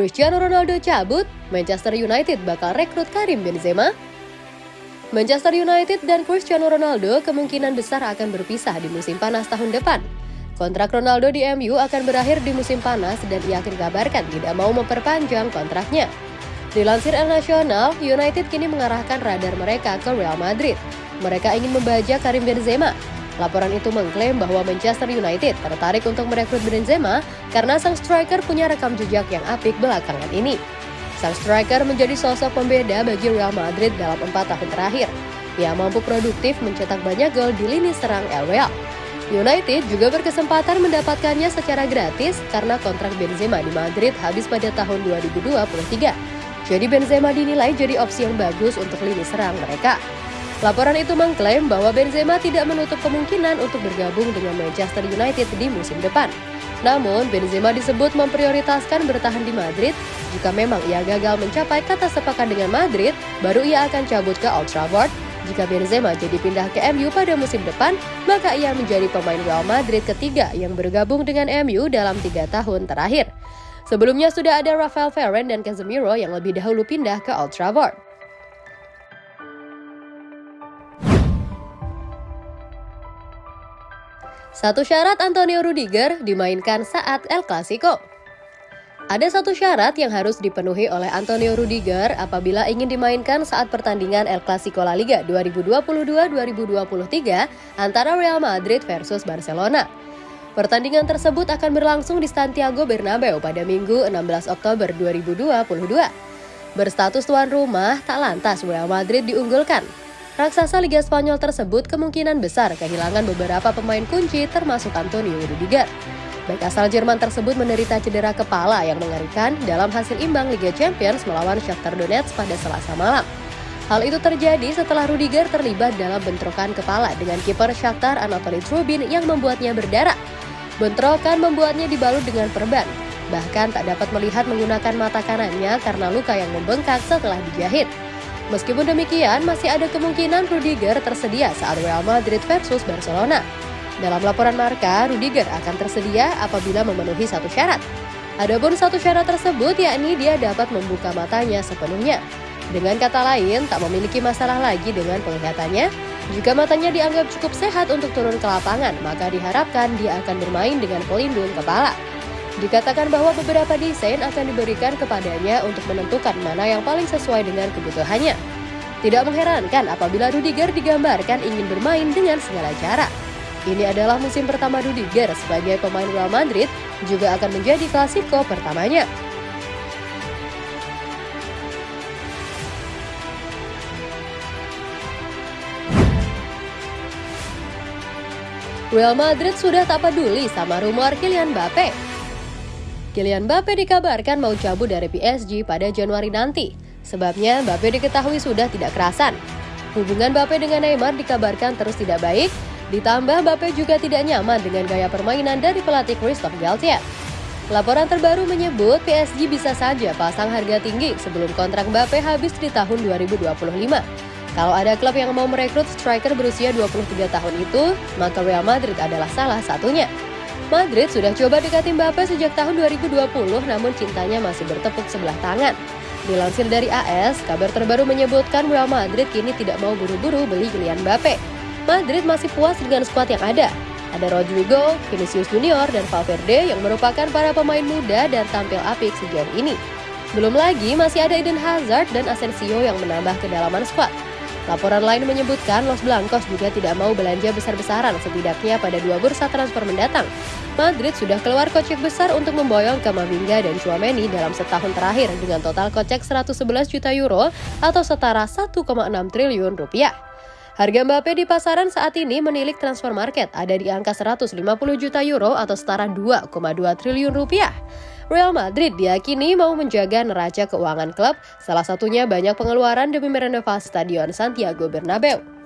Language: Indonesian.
Cristiano Ronaldo cabut, Manchester United bakal rekrut Karim Benzema. Manchester United dan Cristiano Ronaldo kemungkinan besar akan berpisah di musim panas tahun depan. Kontrak Ronaldo di MU akan berakhir di musim panas dan ia dikabarkan tidak mau memperpanjang kontraknya. Dilansir El Nacional, United kini mengarahkan radar mereka ke Real Madrid. Mereka ingin membajak Karim Benzema, Laporan itu mengklaim bahwa Manchester United tertarik untuk merekrut Benzema karena sang striker punya rekam jejak yang apik belakangan ini. Sang striker menjadi sosok pembeda bagi Real Madrid dalam empat tahun terakhir. Ia mampu produktif mencetak banyak gol di lini serang El Real. United juga berkesempatan mendapatkannya secara gratis karena kontrak Benzema di Madrid habis pada tahun 2023. Jadi Benzema dinilai jadi opsi yang bagus untuk lini serang mereka. Laporan itu mengklaim bahwa Benzema tidak menutup kemungkinan untuk bergabung dengan Manchester United di musim depan. Namun, Benzema disebut memprioritaskan bertahan di Madrid. Jika memang ia gagal mencapai kata sepakat dengan Madrid, baru ia akan cabut ke Old Trafford. Jika Benzema jadi pindah ke MU pada musim depan, maka ia menjadi pemain Real Madrid ketiga yang bergabung dengan MU dalam tiga tahun terakhir. Sebelumnya sudah ada Rafael Varane dan Casemiro yang lebih dahulu pindah ke Old Trafford. Satu syarat Antonio Rudiger dimainkan saat El Clasico. Ada satu syarat yang harus dipenuhi oleh Antonio Rudiger apabila ingin dimainkan saat pertandingan El Clasico La Liga 2022-2023 antara Real Madrid versus Barcelona. Pertandingan tersebut akan berlangsung di Santiago Bernabeu pada Minggu 16 Oktober 2022. Berstatus tuan rumah, tak lantas Real Madrid diunggulkan raksasa Liga Spanyol tersebut kemungkinan besar kehilangan beberapa pemain kunci termasuk Antonio Rudiger. Back asal Jerman tersebut menderita cedera kepala yang mengerikan dalam hasil imbang Liga Champions melawan Shakhtar Donetsk pada Selasa malam. Hal itu terjadi setelah Rudiger terlibat dalam bentrokan kepala dengan kiper Shakhtar Anatoly Trubin yang membuatnya berdarah. Bentrokan membuatnya dibalut dengan perban. Bahkan tak dapat melihat menggunakan mata kanannya karena luka yang membengkak setelah dijahit. Meskipun demikian, masih ada kemungkinan Rudiger tersedia saat Real Madrid versus Barcelona. Dalam laporan Marka, Rudiger akan tersedia apabila memenuhi satu syarat. Adapun satu syarat tersebut yakni dia dapat membuka matanya sepenuhnya. Dengan kata lain, tak memiliki masalah lagi dengan penglihatannya. Jika matanya dianggap cukup sehat untuk turun ke lapangan, maka diharapkan dia akan bermain dengan pelindung kepala. Dikatakan bahwa beberapa desain akan diberikan kepadanya untuk menentukan mana yang paling sesuai dengan kebutuhannya. Tidak mengherankan apabila Rudiger digambarkan ingin bermain dengan segala cara. Ini adalah musim pertama Rudiger sebagai pemain Real Madrid, juga akan menjadi klasiko pertamanya. Real Madrid sudah tak peduli sama rumor Kylian Mbappe. Kylian Mbappe dikabarkan mau cabut dari PSG pada Januari nanti. Sebabnya Mbappe diketahui sudah tidak kerasan. Hubungan Mbappe dengan Neymar dikabarkan terus tidak baik, ditambah Mbappe juga tidak nyaman dengan gaya permainan dari pelatih Christophe Galtier. Laporan terbaru menyebut PSG bisa saja pasang harga tinggi sebelum kontrak Mbappe habis di tahun 2025. Kalau ada klub yang mau merekrut striker berusia 23 tahun itu, maka Real Madrid adalah salah satunya. Madrid sudah coba dekati Mbappe sejak tahun 2020 namun cintanya masih bertepuk sebelah tangan. Dilansir dari AS, kabar terbaru menyebutkan Real Madrid kini tidak mau buru-buru beli Kylian Mbappe. Madrid masih puas dengan skuad yang ada. Ada Rodrigo, Vinicius Junior, dan Valverde yang merupakan para pemain muda dan tampil apik sejauh ini. Belum lagi masih ada Eden Hazard dan Asensio yang menambah kedalaman skuad. Laporan lain menyebutkan Los Blancos juga tidak mau belanja besar-besaran setidaknya pada dua bursa transfer mendatang. Madrid sudah keluar kocek besar untuk memboyong Kamavinga dan Chouameni dalam setahun terakhir dengan total kocek 111 juta euro atau setara 1,6 triliun rupiah. Harga Mbappe di pasaran saat ini menilik transfer market ada di angka 150 juta euro atau setara 2,2 triliun rupiah. Real Madrid diyakini mau menjaga neraca keuangan klub, salah satunya banyak pengeluaran demi merenovasi Stadion Santiago Bernabeu.